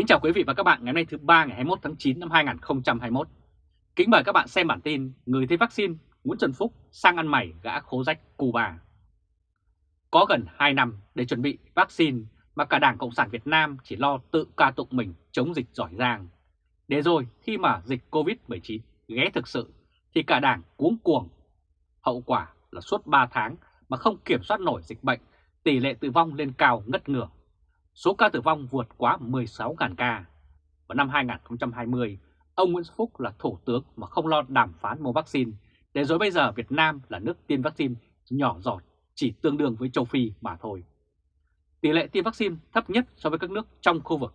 Kính chào quý vị và các bạn ngày hôm nay thứ ba ngày 21 tháng 9 năm 2021. Kính mời các bạn xem bản tin Người thấy vaccine Nguyễn trần Phúc sang ăn mày gã khố rách Cuba. Có gần 2 năm để chuẩn bị vaccine mà cả Đảng Cộng sản Việt Nam chỉ lo tự ca tụng mình chống dịch giỏi giang. Để rồi khi mà dịch Covid-19 ghé thực sự thì cả Đảng cuống cuồng. Hậu quả là suốt 3 tháng mà không kiểm soát nổi dịch bệnh, tỷ lệ tử vong lên cao ngất ngường số ca tử vong vượt quá 16.000 ca. Vào năm 2020, ông Nguyễn Xuân Phúc là thủ tướng mà không lo đàm phán mua vaccine, để rồi bây giờ Việt Nam là nước tiêm vaccine nhỏ giọt, chỉ tương đương với châu Phi mà thôi. Tỷ lệ tiêm vaccine thấp nhất so với các nước trong khu vực.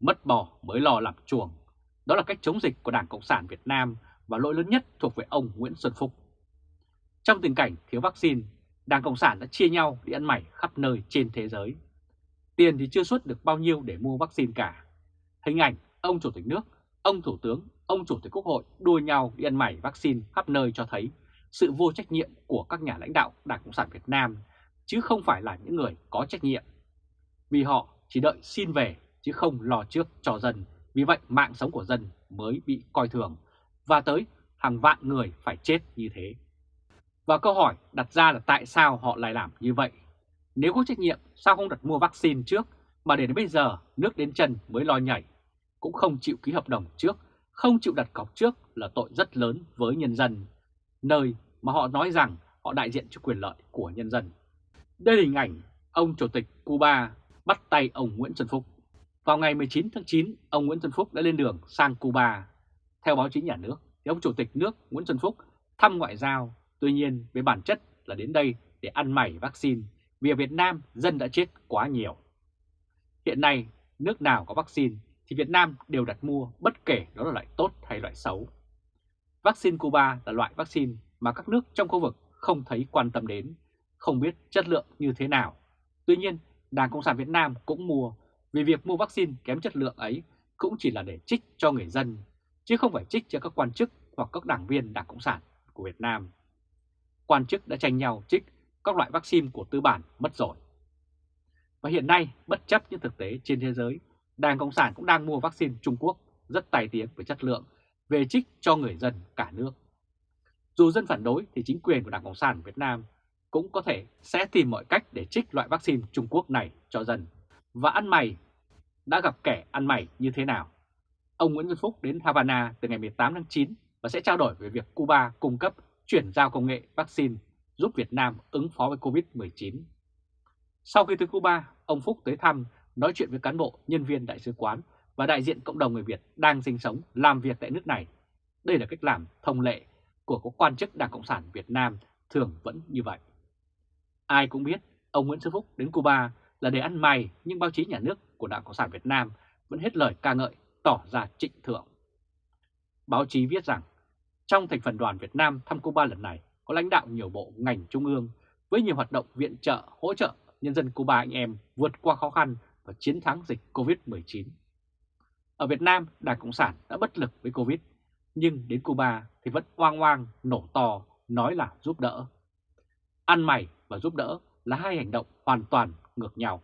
Mất bò mới lo làm chuồng, đó là cách chống dịch của Đảng Cộng sản Việt Nam và lỗi lớn nhất thuộc về ông Nguyễn Xuân Phúc. Trong tình cảnh thiếu vaccine, Đảng Cộng sản đã chia nhau đi ăn mày khắp nơi trên thế giới. Tiền thì chưa xuất được bao nhiêu để mua vaccine cả. Hình ảnh ông Chủ tịch nước, ông Thủ tướng, ông Chủ tịch Quốc hội đua nhau đi ăn mày vaccine khắp nơi cho thấy sự vô trách nhiệm của các nhà lãnh đạo Đảng Cộng sản Việt Nam, chứ không phải là những người có trách nhiệm. Vì họ chỉ đợi xin về chứ không lo trước cho dân, vì vậy mạng sống của dân mới bị coi thường, và tới hàng vạn người phải chết như thế. Và câu hỏi đặt ra là tại sao họ lại làm như vậy nếu có trách nhiệm sao không đặt mua vaccine trước mà để đến bây giờ nước đến chân mới lo nhảy, cũng không chịu ký hợp đồng trước, không chịu đặt cọc trước là tội rất lớn với nhân dân, nơi mà họ nói rằng họ đại diện cho quyền lợi của nhân dân. Đây là hình ảnh ông Chủ tịch Cuba bắt tay ông Nguyễn Xuân Phúc. Vào ngày 19 tháng 9, ông Nguyễn Xuân Phúc đã lên đường sang Cuba. Theo báo chí nhà nước, thì ông Chủ tịch nước Nguyễn Xuân Phúc thăm ngoại giao, tuy nhiên với bản chất là đến đây để ăn mày vaccine vì ở Việt Nam dân đã chết quá nhiều. Hiện nay, nước nào có vaccine thì Việt Nam đều đặt mua bất kể đó là loại tốt hay loại xấu. Vaccine Cuba là loại vaccine mà các nước trong khu vực không thấy quan tâm đến, không biết chất lượng như thế nào. Tuy nhiên, Đảng Cộng sản Việt Nam cũng mua vì việc mua vaccine kém chất lượng ấy cũng chỉ là để trích cho người dân, chứ không phải trích cho các quan chức hoặc các đảng viên Đảng Cộng sản của Việt Nam. Quan chức đã tranh nhau trích các loại vaccine của tư bản mất rồi. Và hiện nay, bất chấp những thực tế trên thế giới, Đảng Cộng sản cũng đang mua vaccine Trung Quốc rất tài tiếng về chất lượng, về trích cho người dân cả nước. Dù dân phản đối thì chính quyền của Đảng Cộng sản Việt Nam cũng có thể sẽ tìm mọi cách để trích loại vaccine Trung Quốc này cho dân. Và ăn mày đã gặp kẻ ăn mày như thế nào? Ông Nguyễn Xuân Phúc đến Havana từ ngày 18 tháng 9 và sẽ trao đổi về việc Cuba cung cấp chuyển giao công nghệ vaccine giúp Việt Nam ứng phó với Covid-19. Sau khi tới Cuba, ông Phúc tới thăm, nói chuyện với cán bộ, nhân viên đại sứ quán và đại diện cộng đồng người Việt đang sinh sống, làm việc tại nước này. Đây là cách làm thông lệ của các quan chức Đảng Cộng sản Việt Nam thường vẫn như vậy. Ai cũng biết ông Nguyễn Xuân Phúc đến Cuba là để ăn mày nhưng báo chí nhà nước của Đảng Cộng sản Việt Nam vẫn hết lời ca ngợi, tỏ ra trịnh thượng. Báo chí viết rằng trong thành phần đoàn Việt Nam thăm Cuba lần này có lãnh đạo nhiều bộ ngành trung ương với nhiều hoạt động viện trợ, hỗ trợ nhân dân Cuba anh em vượt qua khó khăn và chiến thắng dịch Covid-19. Ở Việt Nam, Đảng Cộng sản đã bất lực với Covid, nhưng đến Cuba thì vẫn oang oang, nổ to, nói là giúp đỡ. Ăn mày và giúp đỡ là hai hành động hoàn toàn ngược nhau.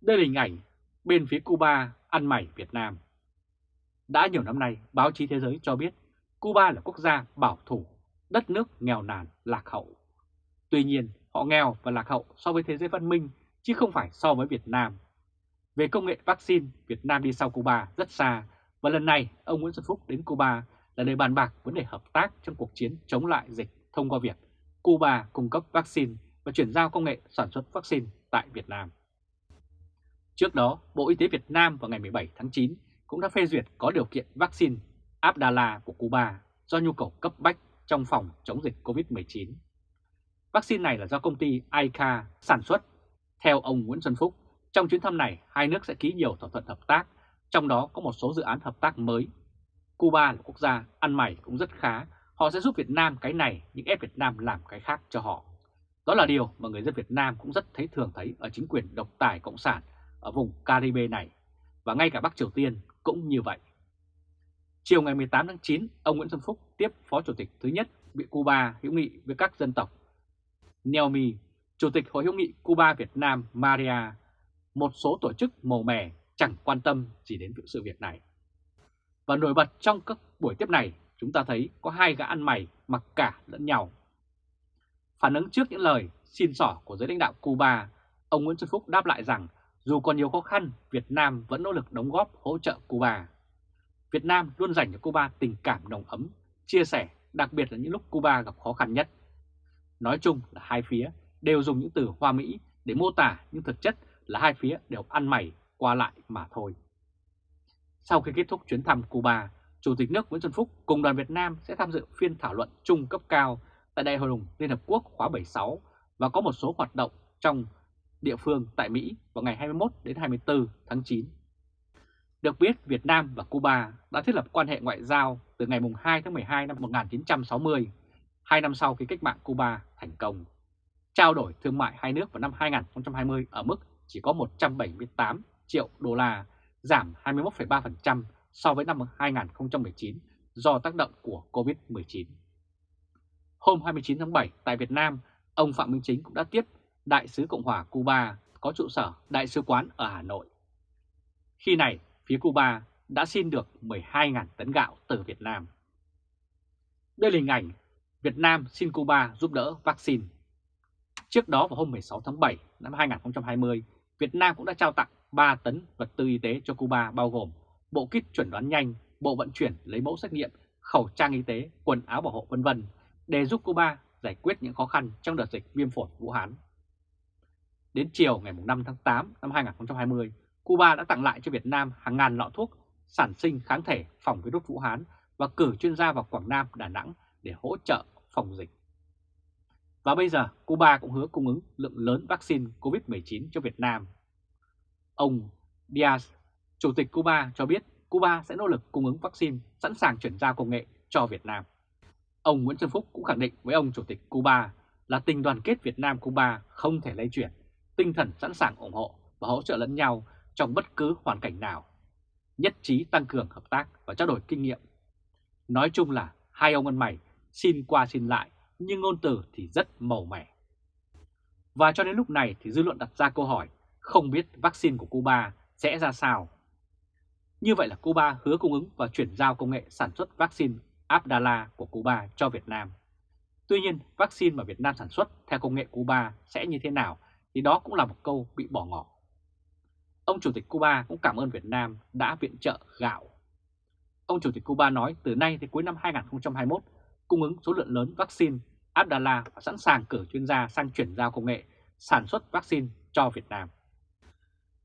Đây là hình ảnh bên phía Cuba ăn mày Việt Nam. Đã nhiều năm nay, báo chí thế giới cho biết Cuba là quốc gia bảo thủ, đất nước nghèo nàn, lạc hậu. Tuy nhiên, họ nghèo và lạc hậu so với thế giới văn minh, chứ không phải so với Việt Nam. Về công nghệ vaccine, Việt Nam đi sau Cuba rất xa, và lần này ông Nguyễn Xuân Phúc đến Cuba là để bàn bạc vấn đề hợp tác trong cuộc chiến chống lại dịch thông qua việc Cuba cung cấp vaccine và chuyển giao công nghệ sản xuất vaccine tại Việt Nam. Trước đó, Bộ Y tế Việt Nam vào ngày 17 tháng 9 cũng đã phê duyệt có điều kiện vaccine Abdala của Cuba do nhu cầu cấp bách trong phòng chống dịch COVID-19. Vaccine này là do công ty ICA sản xuất. Theo ông Nguyễn Xuân Phúc, trong chuyến thăm này hai nước sẽ ký nhiều thỏa thuận hợp tác, trong đó có một số dự án hợp tác mới. Cuba là quốc gia ăn mày cũng rất khá, họ sẽ giúp Việt Nam cái này nhưng ép Việt Nam làm cái khác cho họ. Đó là điều mà người dân Việt Nam cũng rất thấy thường thấy ở chính quyền độc tài cộng sản ở vùng Caribe này, và ngay cả Bắc Triều Tiên cũng như vậy. Chiều ngày 18 tháng 9, ông Nguyễn Xuân Phúc tiếp Phó Chủ tịch thứ nhất bị Cuba hữu nghị với các dân tộc. neomi Chủ tịch Hội hữu nghị Cuba Việt Nam Maria một số tổ chức màu mè chẳng quan tâm gì đến sự việc này. Và nổi bật trong các buổi tiếp này, chúng ta thấy có hai gã ăn mày mặc cả lẫn nhau. Phản ứng trước những lời xin sỏ của giới lãnh đạo Cuba, ông Nguyễn Xuân Phúc đáp lại rằng dù còn nhiều khó khăn, Việt Nam vẫn nỗ lực đóng góp hỗ trợ Cuba. Việt Nam luôn dành cho Cuba tình cảm nồng ấm, chia sẻ, đặc biệt là những lúc Cuba gặp khó khăn nhất. Nói chung là hai phía đều dùng những từ hoa mỹ để mô tả nhưng thực chất là hai phía đều ăn mày qua lại mà thôi. Sau khi kết thúc chuyến thăm Cuba, Chủ tịch nước Nguyễn Xuân Phúc cùng đoàn Việt Nam sẽ tham dự phiên thảo luận chung cấp cao tại Đại hội đồng Liên Hợp Quốc khóa 76 và có một số hoạt động trong địa phương tại Mỹ vào ngày 21 đến 24 tháng 9. Được biết, Việt Nam và Cuba đã thiết lập quan hệ ngoại giao từ ngày 2 tháng 12 năm 1960, hai năm sau khi cách mạng Cuba thành công. Trao đổi thương mại hai nước vào năm 2020 ở mức chỉ có 178 triệu đô la, giảm 21,3% so với năm 2019 do tác động của Covid-19. Hôm 29 tháng 7 tại Việt Nam, ông Phạm Minh Chính cũng đã tiếp Đại sứ Cộng hòa Cuba có trụ sở Đại sứ quán ở Hà Nội. Khi này, phía Cuba đã xin được 12.000 tấn gạo từ Việt Nam. Đây là hình ảnh Việt Nam xin Cuba giúp đỡ vaccine. Trước đó vào hôm 16 tháng 7 năm 2020, Việt Nam cũng đã trao tặng 3 tấn vật tư y tế cho Cuba bao gồm bộ kit chuẩn đoán nhanh, bộ vận chuyển lấy mẫu xét nghiệm, khẩu trang y tế, quần áo bảo hộ vân vân để giúp Cuba giải quyết những khó khăn trong đợt dịch viêm phổi Vũ Hán. Đến chiều ngày 5 tháng 8 năm 2020, Cuba đã tặng lại cho Việt Nam hàng ngàn lọ thuốc sản sinh kháng thể phòng virus Vũ Hán và cử chuyên gia vào Quảng Nam, Đà Nẵng để hỗ trợ phòng dịch. Và bây giờ, Cuba cũng hứa cung ứng lượng lớn vaccine COVID-19 cho Việt Nam. Ông Diaz, Chủ tịch Cuba cho biết Cuba sẽ nỗ lực cung ứng vaccine sẵn sàng chuyển giao công nghệ cho Việt Nam. Ông Nguyễn Xuân Phúc cũng khẳng định với ông Chủ tịch Cuba là tình đoàn kết Việt Nam-Cuba không thể lay chuyển, tinh thần sẵn sàng ủng hộ và hỗ trợ lẫn nhau trong bất cứ hoàn cảnh nào, nhất trí tăng cường hợp tác và trao đổi kinh nghiệm. Nói chung là hai ông ăn mày xin qua xin lại nhưng ngôn từ thì rất màu mẻ. Và cho đến lúc này thì dư luận đặt ra câu hỏi không biết vaccine của Cuba sẽ ra sao. Như vậy là Cuba hứa cung ứng và chuyển giao công nghệ sản xuất vaccine Abdala của Cuba cho Việt Nam. Tuy nhiên, vaccine mà Việt Nam sản xuất theo công nghệ Cuba sẽ như thế nào thì đó cũng là một câu bị bỏ ngỏ. Ông Chủ tịch Cuba cũng cảm ơn Việt Nam đã viện trợ gạo. Ông Chủ tịch Cuba nói từ nay đến cuối năm 2021 cung ứng số lượng lớn vaccine Abdala và sẵn sàng cử chuyên gia sang chuyển giao công nghệ sản xuất vaccine cho Việt Nam.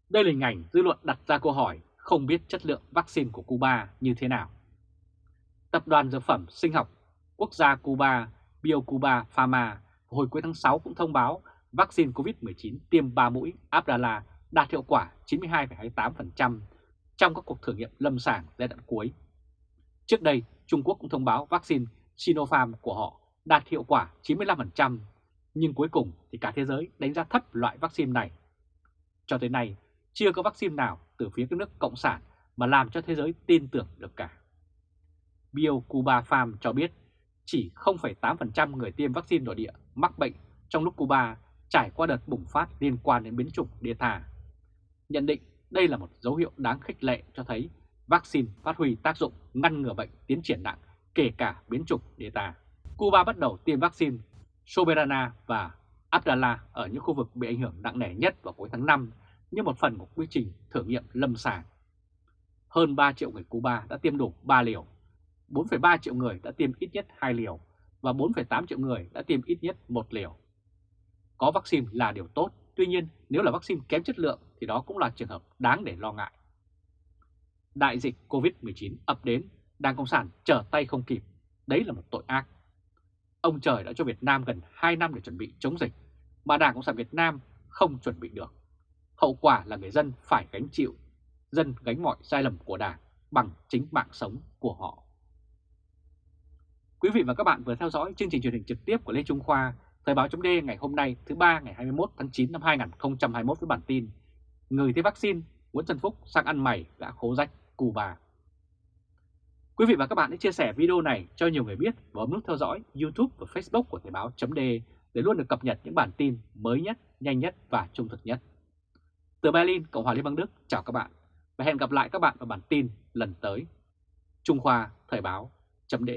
Đây là hình ảnh dư luận đặt ra câu hỏi không biết chất lượng vaccine của Cuba như thế nào. Tập đoàn Dược phẩm Sinh học Quốc gia Cuba, BioCuba Pharma, hồi cuối tháng 6 cũng thông báo vaccine COVID-19 tiêm 3 mũi Abdala đạt hiệu quả 92,28% trong các cuộc thử nghiệm lâm sàng giai đoạn cuối. Trước đây, Trung Quốc cũng thông báo vaccine Sinopharm của họ đạt hiệu quả 95%, nhưng cuối cùng thì cả thế giới đánh giá thấp loại vaccine này. Cho tới nay, chưa có vaccine nào từ phía các nước Cộng sản mà làm cho thế giới tin tưởng được cả. BioCuba Farm cho biết chỉ 0,8% người tiêm vaccine nội địa mắc bệnh trong lúc Cuba trải qua đợt bùng phát liên quan đến biến chủng Delta. Nhận định đây là một dấu hiệu đáng khích lệ cho thấy vaccine phát huy tác dụng ngăn ngừa bệnh tiến triển nặng kể cả biến chủng Delta. Cuba bắt đầu tiêm vaccine Soberana và Abdala ở những khu vực bị ảnh hưởng nặng nề nhất vào cuối tháng 5 như một phần của quy trình thử nghiệm lâm sàng. Hơn 3 triệu người Cuba đã tiêm đủ 3 liều, 4,3 triệu người đã tiêm ít nhất 2 liều và 4,8 triệu người đã tiêm ít nhất 1 liều. Có vaccine là điều tốt, tuy nhiên nếu là vaccine kém chất lượng thì đó cũng là trường hợp đáng để lo ngại. Đại dịch COVID-19 ập đến, Đảng Cộng sản trở tay không kịp, đấy là một tội ác. Ông trời đã cho Việt Nam gần 2 năm để chuẩn bị chống dịch, mà Đảng Cộng sản Việt Nam không chuẩn bị được. Hậu quả là người dân phải gánh chịu, dân gánh mọi sai lầm của Đảng bằng chính mạng sống của họ. Quý vị và các bạn vừa theo dõi chương trình truyền hình trực tiếp của Lê Trung Khoa, Thời báo chấm ngày hôm nay thứ ba ngày 21 tháng 9 năm 2021 với bản tin Người thấy vaccine, Nguyễn Trần Phúc sang ăn mày đã khố rách Cuba. Quý vị và các bạn hãy chia sẻ video này cho nhiều người biết và bấm nút theo dõi YouTube và Facebook của Thời báo chấm để luôn được cập nhật những bản tin mới nhất, nhanh nhất và trung thực nhất. Từ Berlin, Cộng hòa Liên bang Đức, chào các bạn và hẹn gặp lại các bạn vào bản tin lần tới. Trung Khoa Thời báo.de